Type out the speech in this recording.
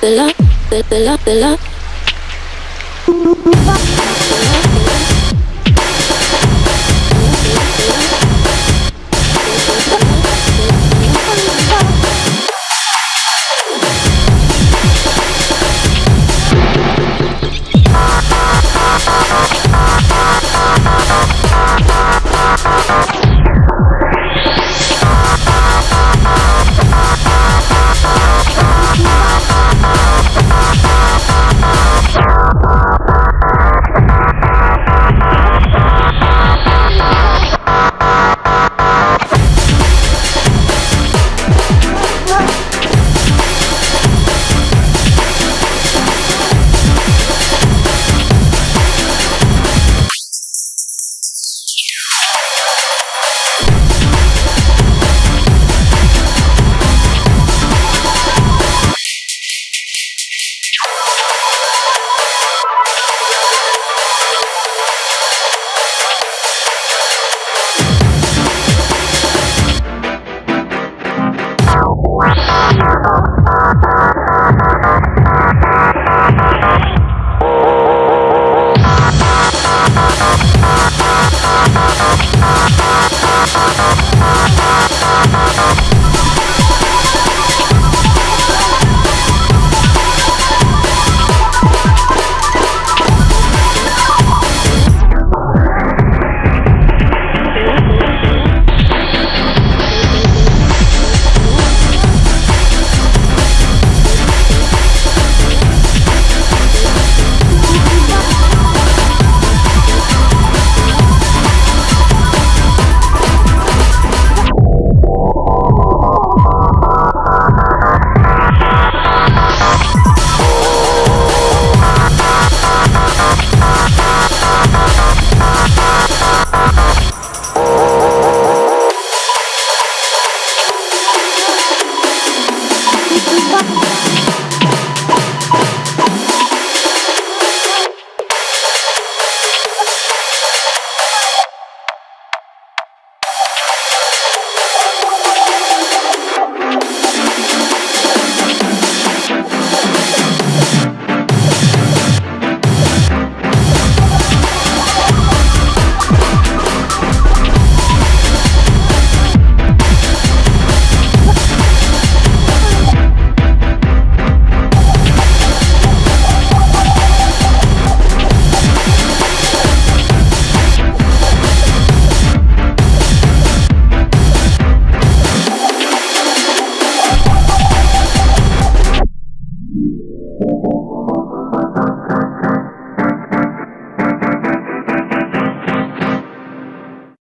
the love, the, love, the love.